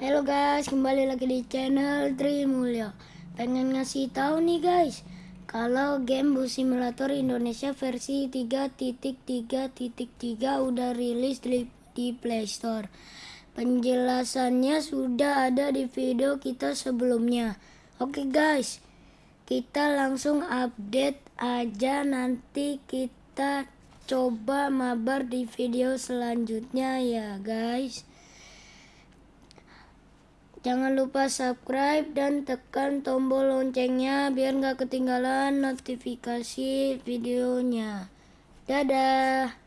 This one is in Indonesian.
Halo guys, kembali lagi di channel Trimulyo. Pengen ngasih tahu nih guys, kalau game Bus Simulator Indonesia versi 3.3.3 udah rilis di, di Play Store. Penjelasannya sudah ada di video kita sebelumnya. Oke guys, kita langsung update aja nanti kita coba mabar di video selanjutnya ya guys. Jangan lupa subscribe dan tekan tombol loncengnya biar nggak ketinggalan notifikasi videonya. Dadah.